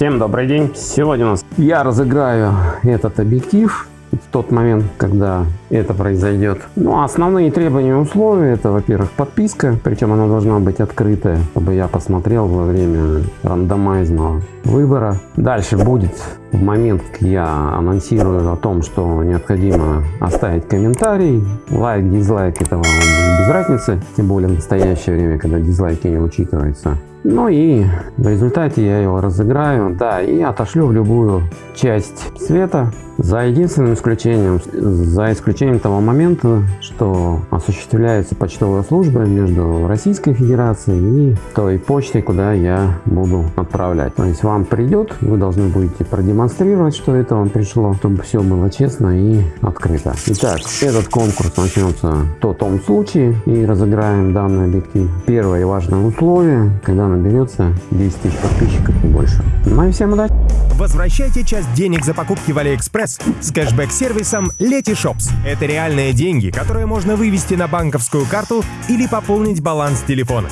Всем добрый день! Сегодня у нас я разыграю этот объектив в тот момент, когда это произойдет. Ну, основные требования и условия это, во-первых, подписка, причем она должна быть открытая, чтобы я посмотрел во время рандомайзного выбора. Дальше будет в момент, я анонсирую о том, что необходимо оставить комментарий, лайк, дизлайк, это вам без разницы, тем более в настоящее время, когда дизлайки не учитываются. Ну и в результате я его разыграю, да, и отошлю в любую часть света, за единственным исключением, за исключением того момента, что осуществляется почтовая служба между Российской Федерацией и той почтой, куда я буду отправлять. То есть вам придет, вы должны будете продемонстрировать, что это вам пришло, чтобы все было честно и открыто. Итак, этот конкурс начнется в том случае и разыграем данный объектив. Первое важное условие, когда наберется 10 тысяч подписчиков и больше. Ну и всем удачи! Возвращайте часть денег за покупки в AliExpress с кэшбэк-сервисом Letyshops. Это реальные деньги, которые можно вывести на банковскую карту или пополнить баланс телефона.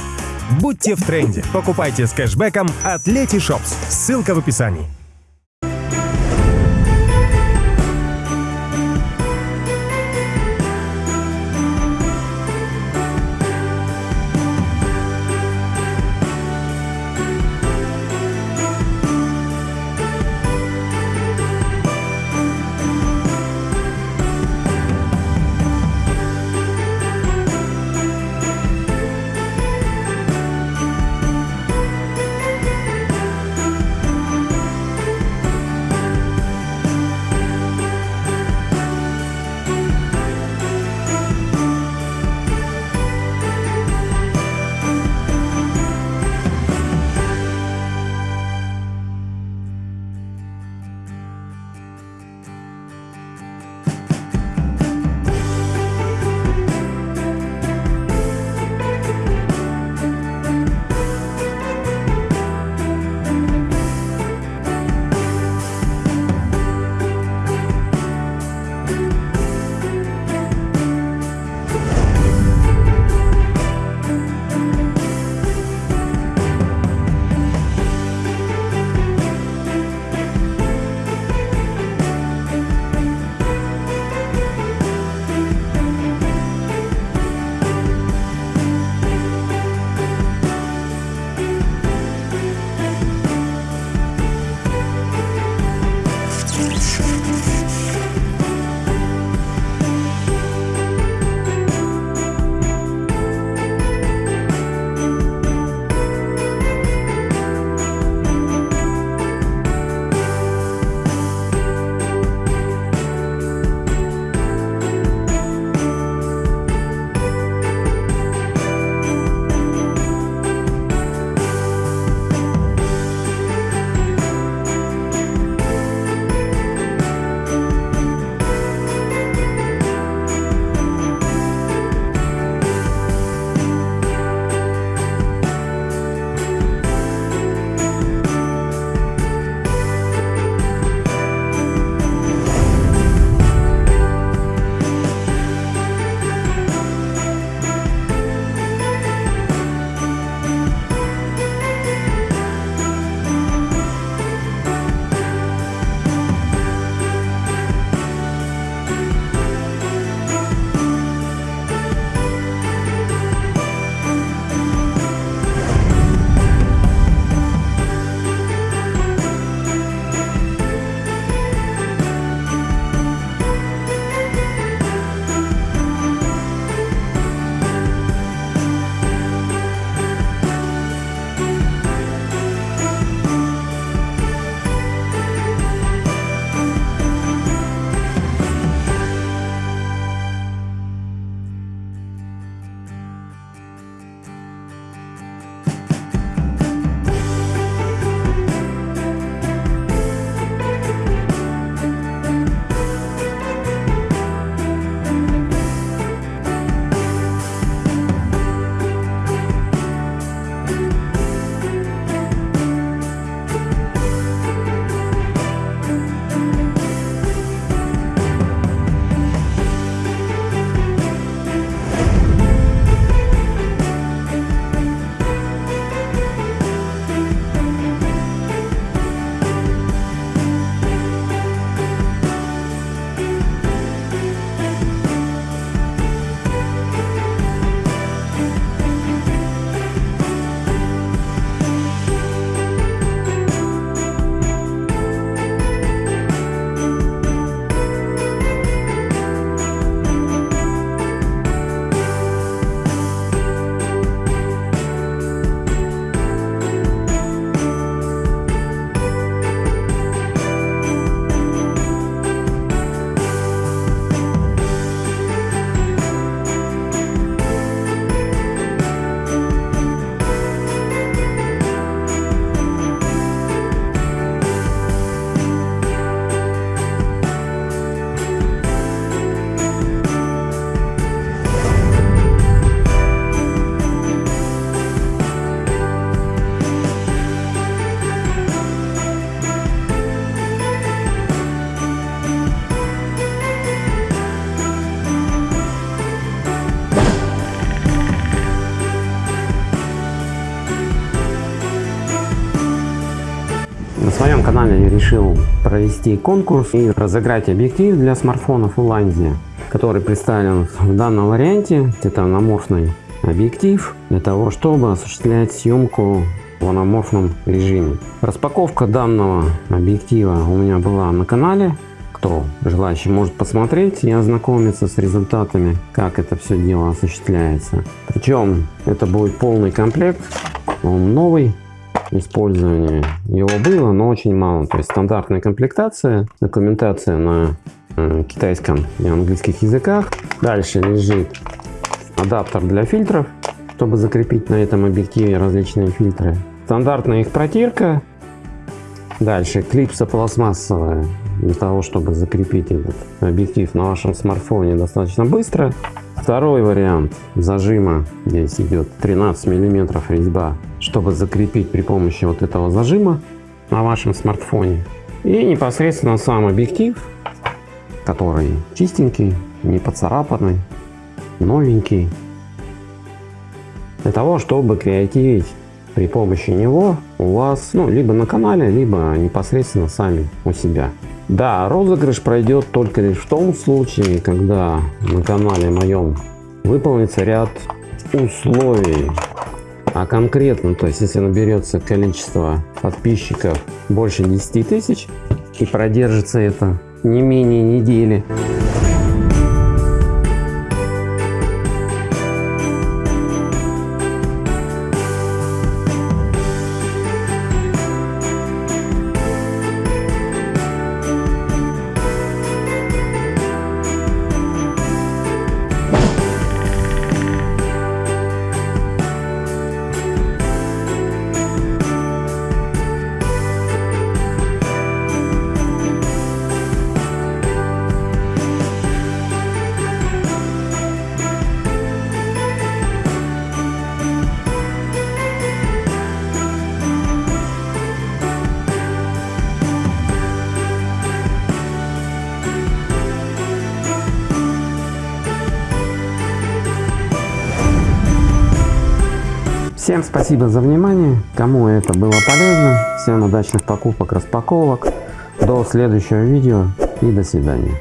Будьте в тренде. Покупайте с кэшбэком от Letyshops. Ссылка в описании. Своем канале я решил провести конкурс и разыграть объектив для смартфонов Уландия, который представлен в данном варианте. Это анаморфный объектив для того, чтобы осуществлять съемку в анаморфном режиме. Распаковка данного объектива у меня была на канале. Кто желающий может посмотреть и ознакомиться с результатами, как это все дело осуществляется. Причем это будет полный комплект, он новый, использование его было, но очень мало. То есть стандартная комплектация, документация на э, китайском и английских языках. Дальше лежит адаптер для фильтров, чтобы закрепить на этом объективе различные фильтры. Стандартная их протирка. Дальше клипса пластмассовая для того, чтобы закрепить этот объектив на вашем смартфоне достаточно быстро. Второй вариант зажима, здесь идет 13 миллиметров резьба, чтобы закрепить при помощи вот этого зажима на вашем смартфоне. И непосредственно сам объектив, который чистенький, не поцарапанный, новенький. Для того, чтобы креативить при помощи него у вас, ну, либо на канале, либо непосредственно сами у себя. Да, розыгрыш пройдет только лишь в том случае, когда на канале моем выполнится ряд условий. А конкретно, то есть если наберется количество подписчиков больше 10 тысяч и продержится это не менее недели, Всем спасибо за внимание. Кому это было полезно. Всем удачных покупок, распаковок. До следующего видео и до свидания.